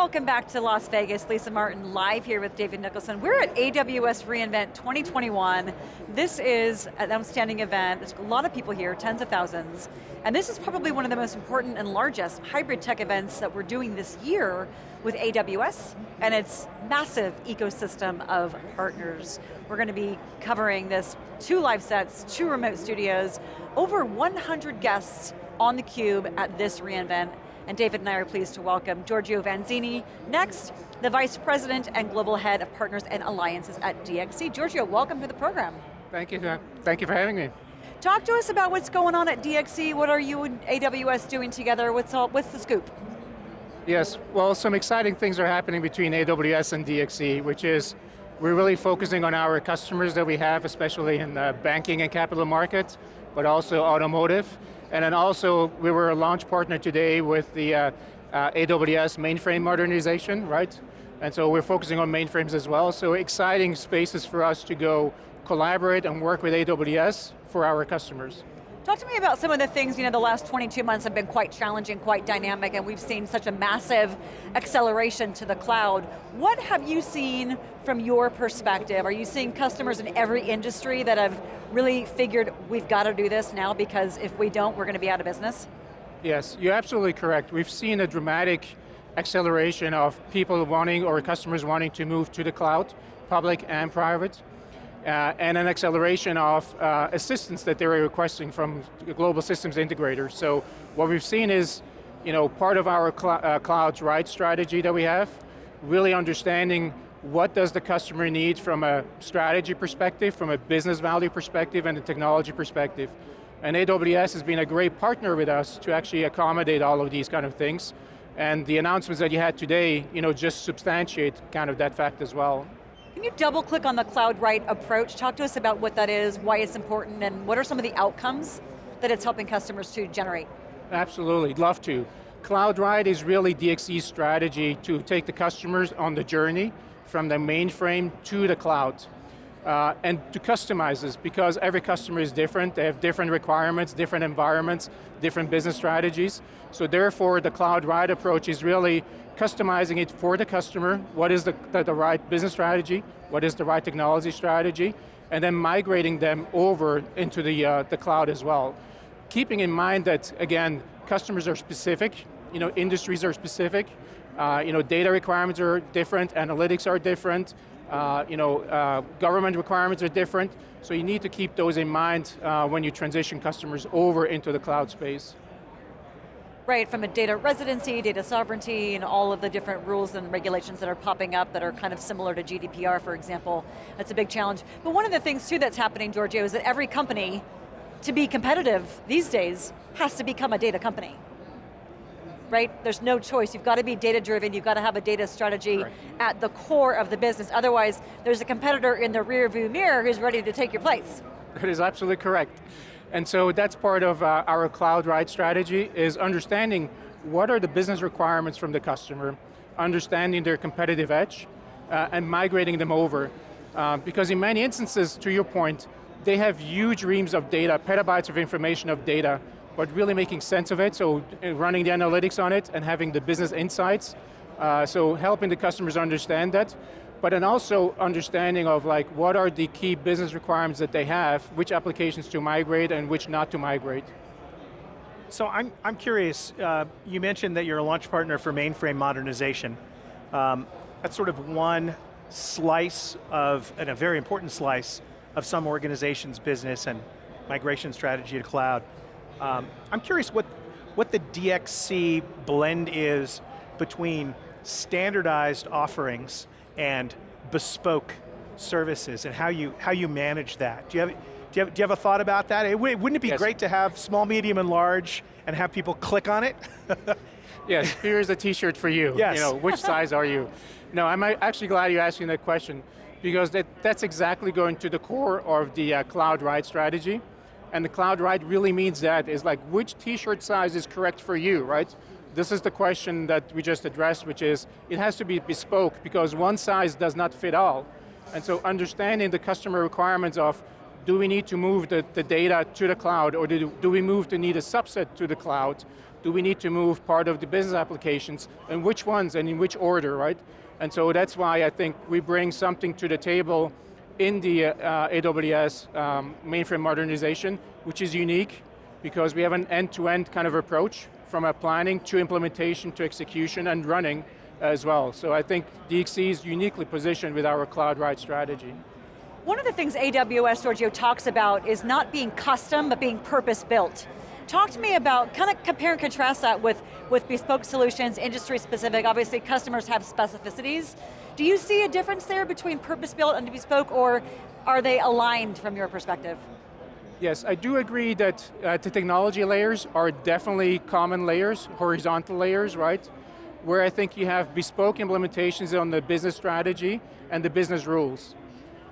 Welcome back to Las Vegas. Lisa Martin live here with David Nicholson. We're at AWS reInvent 2021. This is an outstanding event. There's a lot of people here, tens of thousands. And this is probably one of the most important and largest hybrid tech events that we're doing this year with AWS and its massive ecosystem of partners. We're going to be covering this, two live sets, two remote studios, over 100 guests on theCUBE at this reInvent and David and I are pleased to welcome Giorgio Vanzini. Next, the Vice President and Global Head of Partners and Alliances at DXC. Giorgio, welcome to the program. Thank you, thank you for having me. Talk to us about what's going on at DXC. What are you and AWS doing together? What's, all, what's the scoop? Yes, well some exciting things are happening between AWS and DXC, which is we're really focusing on our customers that we have, especially in the banking and capital markets, but also automotive. And then also, we were a launch partner today with the uh, uh, AWS mainframe modernization, right? And so we're focusing on mainframes as well, so exciting spaces for us to go collaborate and work with AWS for our customers. Talk to me about some of the things, you know, the last 22 months have been quite challenging, quite dynamic, and we've seen such a massive acceleration to the cloud. What have you seen from your perspective? Are you seeing customers in every industry that have really figured, we've got to do this now because if we don't, we're going to be out of business? Yes, you're absolutely correct. We've seen a dramatic acceleration of people wanting, or customers wanting to move to the cloud, public and private uh, and an acceleration of uh, assistance that they're requesting from global systems integrators. So what we've seen is, you know, part of our cl uh, clouds right strategy that we have, really understanding what does the customer need from a strategy perspective, from a business value perspective, and a technology perspective. And AWS has been a great partner with us to actually accommodate all of these kind of things. And the announcements that you had today, you know, just substantiate kind of that fact as well. Can you double click on the Cloud Right approach? Talk to us about what that is, why it's important, and what are some of the outcomes that it's helping customers to generate? Absolutely, love to. Cloud Right is really DXC's strategy to take the customers on the journey from the mainframe to the cloud. Uh, and to customize this because every customer is different, they have different requirements, different environments, different business strategies. So therefore the cloud right approach is really customizing it for the customer, what is the, the, the right business strategy, what is the right technology strategy, and then migrating them over into the, uh, the cloud as well. Keeping in mind that, again, customers are specific, you know, industries are specific, uh, you know, data requirements are different, analytics are different, uh, you know, uh, government requirements are different, so you need to keep those in mind uh, when you transition customers over into the cloud space right, from a data residency, data sovereignty, and all of the different rules and regulations that are popping up that are kind of similar to GDPR, for example. That's a big challenge. But one of the things too that's happening, Giorgio, is that every company, to be competitive these days, has to become a data company. Right? There's no choice. You've got to be data driven, you've got to have a data strategy at the core of the business. Otherwise, there's a competitor in the rear view mirror who's ready to take your place. That is absolutely correct. And so that's part of uh, our cloud right strategy, is understanding what are the business requirements from the customer, understanding their competitive edge, uh, and migrating them over. Uh, because in many instances, to your point, they have huge reams of data, petabytes of information of data, but really making sense of it, so uh, running the analytics on it and having the business insights, uh, so helping the customers understand that but then also understanding of like what are the key business requirements that they have, which applications to migrate and which not to migrate. So I'm, I'm curious, uh, you mentioned that you're a launch partner for mainframe modernization. Um, that's sort of one slice of, and a very important slice, of some organization's business and migration strategy to cloud. Um, I'm curious what, what the DXC blend is between standardized offerings and bespoke services and how you, how you manage that. Do you have, do you have, do you have a thought about that? It, wouldn't it be yes. great to have small, medium, and large and have people click on it? yes, here's a t-shirt for you. Yes. You know, which size are you? No, I'm actually glad you're asking that question because that, that's exactly going to the core of the uh, Cloud Right strategy. And the Cloud Right really means that, is like which t-shirt size is correct for you, right? This is the question that we just addressed, which is, it has to be bespoke because one size does not fit all. And so understanding the customer requirements of do we need to move the, the data to the cloud, or do, do we move to need a subset to the cloud? Do we need to move part of the business applications, and which ones, and in which order, right? And so that's why I think we bring something to the table in the uh, AWS um, mainframe modernization, which is unique, because we have an end-to-end -end kind of approach, from a planning to implementation to execution and running as well. So I think DXC is uniquely positioned with our cloud right strategy. One of the things AWS, Giorgio, talks about is not being custom, but being purpose-built. Talk to me about, kind of compare and contrast that with, with bespoke solutions, industry specific, obviously customers have specificities. Do you see a difference there between purpose-built and bespoke, or are they aligned from your perspective? Yes, I do agree that uh, the technology layers are definitely common layers, horizontal layers, right? Where I think you have bespoke implementations on the business strategy and the business rules.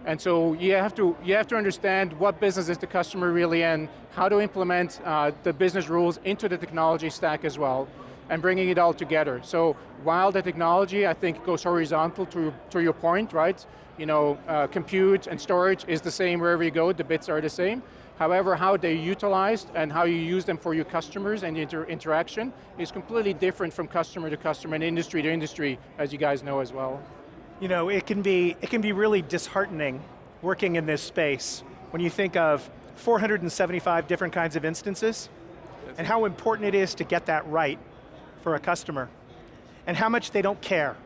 And so you have to, you have to understand what business is the customer really in, how to implement uh, the business rules into the technology stack as well, and bringing it all together. So while the technology, I think, goes horizontal to, to your point, right? You know, uh, compute and storage is the same wherever you go, the bits are the same. However, how they're utilized and how you use them for your customers and inter interaction is completely different from customer to customer and industry to industry, as you guys know as well. You know, it can be, it can be really disheartening working in this space when you think of 475 different kinds of instances and how important it is to get that right for a customer and how much they don't care.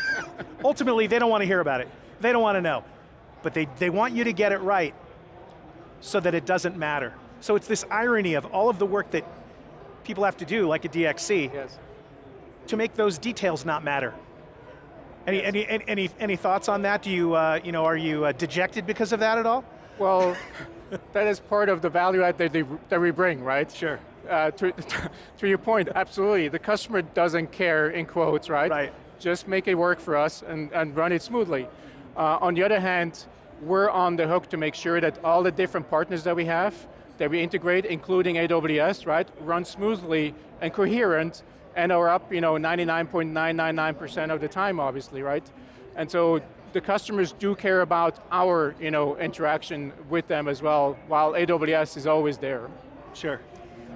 Ultimately, they don't want to hear about it. They don't want to know. But they, they want you to get it right so that it doesn't matter. So it's this irony of all of the work that people have to do, like a DXC, yes. to make those details not matter. Any, any, any, any thoughts on that? Do you, uh, you know, are you uh, dejected because of that at all? Well, that is part of the value add that, they, that we bring, right? Sure. Uh, to, to your point, absolutely. The customer doesn't care, in quotes, right? Right. Just make it work for us and, and run it smoothly. Uh, on the other hand, we're on the hook to make sure that all the different partners that we have, that we integrate, including AWS, right, run smoothly and coherent and are up you know, 99.999% of the time, obviously, right? And so the customers do care about our you know, interaction with them as well, while AWS is always there. Sure.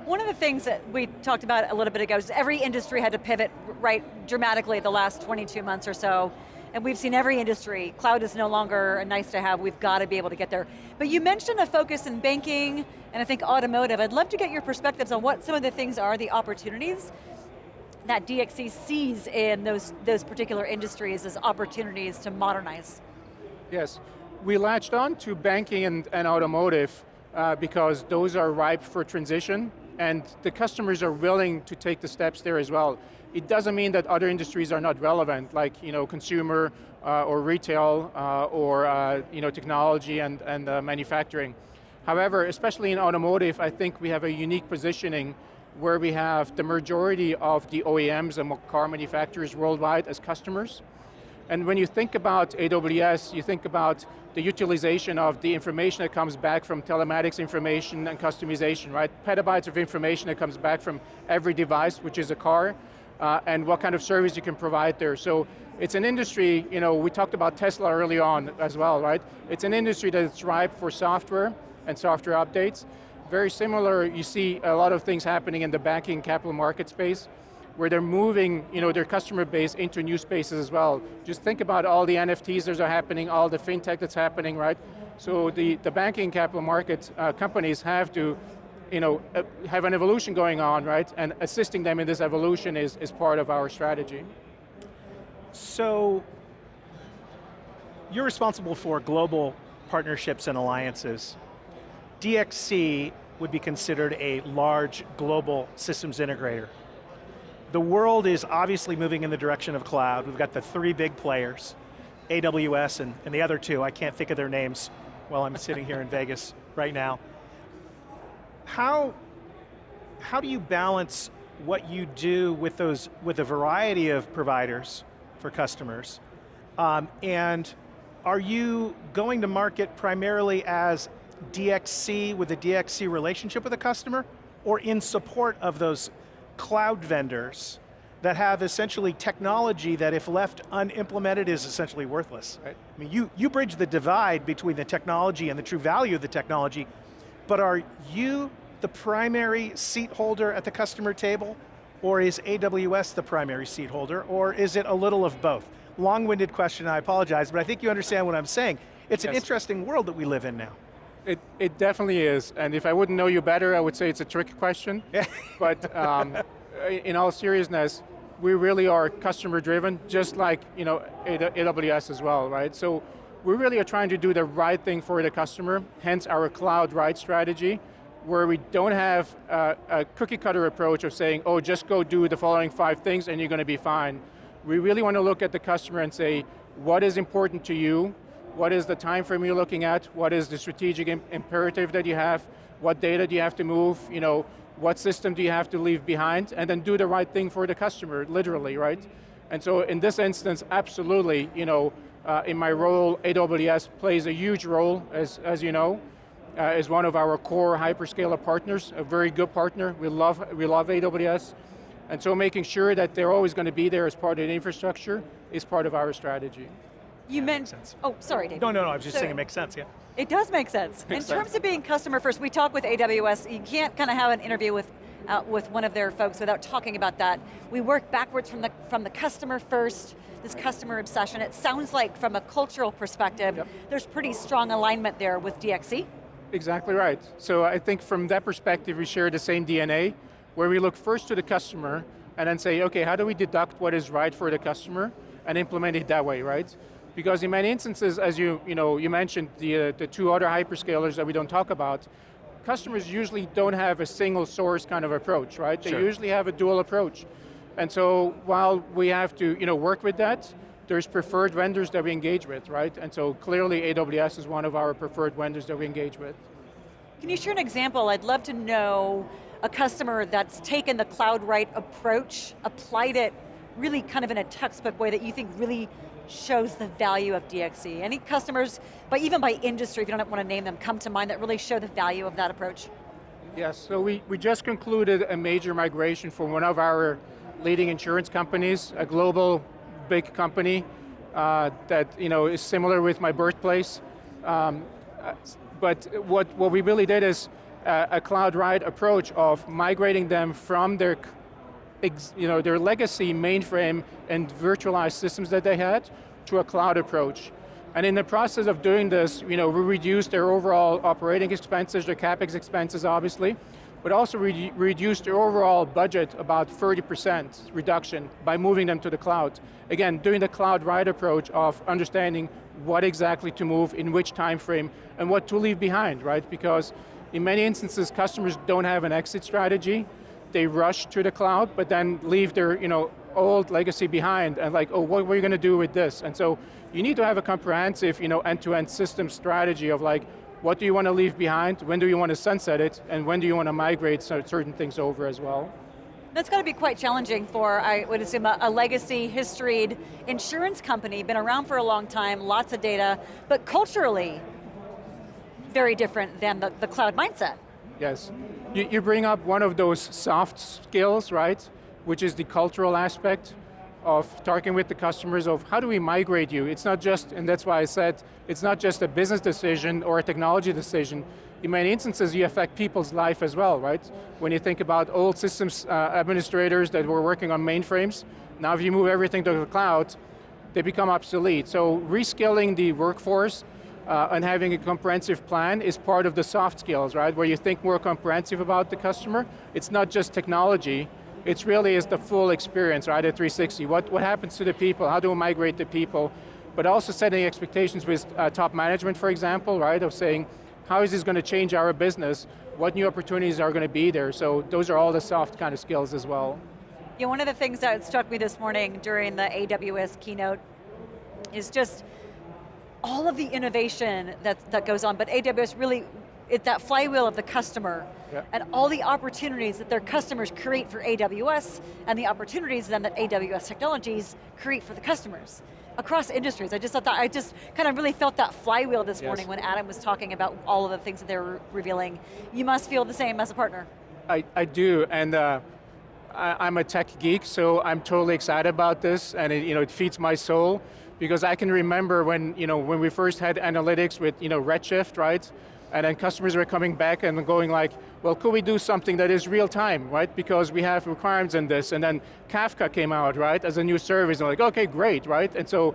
One of the things that we talked about a little bit ago is every industry had to pivot right dramatically the last 22 months or so and we've seen every industry, cloud is no longer a nice to have, we've got to be able to get there. But you mentioned a focus in banking, and I think automotive. I'd love to get your perspectives on what some of the things are, the opportunities that DXC sees in those, those particular industries as opportunities to modernize. Yes, we latched on to banking and, and automotive uh, because those are ripe for transition and the customers are willing to take the steps there as well. It doesn't mean that other industries are not relevant, like you know, consumer uh, or retail uh, or uh, you know, technology and, and uh, manufacturing. However, especially in automotive, I think we have a unique positioning where we have the majority of the OEMs and car manufacturers worldwide as customers. And when you think about AWS, you think about the utilization of the information that comes back from telematics information and customization, right? Petabytes of information that comes back from every device, which is a car, uh, and what kind of service you can provide there. So it's an industry, you know, we talked about Tesla early on as well, right? It's an industry that's ripe for software and software updates. Very similar, you see a lot of things happening in the banking capital market space where they're moving you know, their customer base into new spaces as well. Just think about all the NFTs that are happening, all the fintech that's happening, right? So the, the banking capital markets uh, companies have to you know, uh, have an evolution going on, right? And assisting them in this evolution is, is part of our strategy. So, you're responsible for global partnerships and alliances. DXC would be considered a large global systems integrator. The world is obviously moving in the direction of cloud. We've got the three big players, AWS and, and the other two, I can't think of their names while I'm sitting here in Vegas right now. How, how do you balance what you do with those, with a variety of providers for customers? Um, and are you going to market primarily as DXC with a DXC relationship with a customer, or in support of those cloud vendors that have essentially technology that if left unimplemented is essentially worthless. Right. I mean, you, you bridge the divide between the technology and the true value of the technology, but are you the primary seat holder at the customer table, or is AWS the primary seat holder, or is it a little of both? Long-winded question, I apologize, but I think you understand what I'm saying. It's an interesting world that we live in now. It, it definitely is, and if I wouldn't know you better, I would say it's a trick question. but um, in all seriousness, we really are customer driven, just like you know AWS as well, right? So we really are trying to do the right thing for the customer, hence our cloud right strategy, where we don't have a, a cookie cutter approach of saying, oh, just go do the following five things and you're going to be fine. We really want to look at the customer and say, what is important to you? What is the time frame you're looking at? What is the strategic im imperative that you have? What data do you have to move? You know, what system do you have to leave behind? And then do the right thing for the customer, literally, right? And so in this instance, absolutely, you know, uh, in my role, AWS plays a huge role, as, as you know, uh, one of our core hyperscaler partners, a very good partner. We love, we love AWS. And so making sure that they're always going to be there as part of the infrastructure is part of our strategy. You meant, oh, sorry, David. No, no, no, I was just So- saying it makes sense, yeah. It does make sense. In terms of being customer first, we talk with AWS, you can't kind of have an interview with, uh, with one of their folks without talking about that. We work backwards from the, from the customer first, this customer obsession. It sounds like from a cultural perspective, Yep. there's pretty strong alignment there with DXC. Exactly right. So I think from that perspective, we share the same DNA, where we look first to the customer, and then say, okay, how do we deduct what is right for the customer, and implement it that way, right? Because in many instances, as you, you, know, you mentioned, the, uh, the two other hyperscalers that we don't talk about, customers usually don't have a single source kind of approach, right? Sure. They usually have a dual approach. And so while we have to you know, work with that, there's preferred vendors that we engage with, right? And so clearly AWS is one of our preferred vendors that we engage with. Can you share an example? I'd love to know a customer that's taken the cloud right approach, applied it really kind of in a textbook way that you think really shows the value of DXC. Any customers, but even by industry, if you don't want to name them, come to mind that really show the value of that approach? Yes, so we, we just concluded a major migration for one of our leading insurance companies, a global big company uh, that you know is similar with my birthplace. Um, but what, what we really did is uh, a cloud right approach of migrating them from their you know, their legacy mainframe and virtualized systems that they had to a cloud approach. And in the process of doing this, you know, we reduced their overall operating expenses, their CapEx expenses obviously, but also re reduced their overall budget about 30% reduction by moving them to the cloud. Again, doing the cloud right approach of understanding what exactly to move, in which time frame, and what to leave behind, right? Because in many instances, customers don't have an exit strategy, they rush to the cloud, but then leave their you know, old legacy behind and like, oh, what are we going to do with this? And so you need to have a comprehensive you know, end-to-end system strategy of like, what do you want to leave behind, when do you want to sunset it, and when do you want to migrate certain things over as well? That's got to be quite challenging for, I would assume, a, a legacy, historied insurance company, been around for a long time, lots of data, but culturally, very different than the, the cloud mindset. Yes. You, you bring up one of those soft skills, right? Which is the cultural aspect of talking with the customers of how do we migrate you? It's not just, and that's why I said, it's not just a business decision or a technology decision. In many instances, you affect people's life as well, right? When you think about old systems uh, administrators that were working on mainframes, now if you move everything to the cloud, they become obsolete. So reskilling the workforce uh, and having a comprehensive plan is part of the soft skills, right? Where you think more comprehensive about the customer. It's not just technology, it's really is the full experience, right, at 360. What, what happens to the people, how do we migrate the people, but also setting expectations with uh, top management, for example, right, of saying, how is this going to change our business? What new opportunities are going to be there? So those are all the soft kind of skills as well. Yeah, one of the things that struck me this morning during the AWS keynote is just all of the innovation that, that goes on, but AWS really, it's that flywheel of the customer, Yeah. and all the opportunities that their customers create for AWS, and the opportunities then that AWS technologies create for the customers. Across industries, I just thought that, I just kind of really felt that flywheel this Yes. morning when Adam was talking about all of the things that they were revealing. You must feel the same as a partner. I, I do, and uh, I, am a tech geek, so I'm totally excited about this, and it, you know, it feeds my soul, because I can remember when, you know, when we first had analytics with you know, Redshift, right? And then customers were coming back and going like, well, could we do something that is real time, right? Because we have requirements in this, and then Kafka came out, right, as a new service, and like, okay, great, right? And so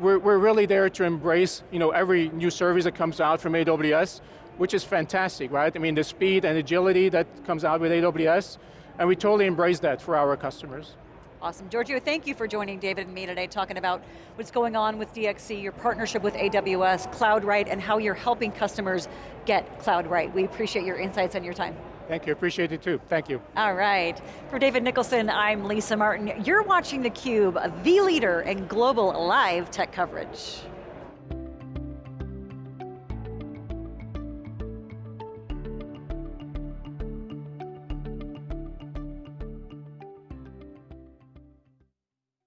we're, we're really there to embrace you know, every new service that comes out from AWS, which is fantastic, right? I mean, the speed and agility that comes out with AWS, and we totally embrace that for our customers. Awesome, Giorgio, thank you for joining David and me today, talking about what's going on with DXC, your partnership with AWS, CloudRight, and how you're helping customers get CloudRight. We appreciate your insights and your time. Thank you, appreciate it too, thank you. All right, for David Nicholson, I'm Lisa Martin. You're watching theCUBE, the leader in global live tech coverage.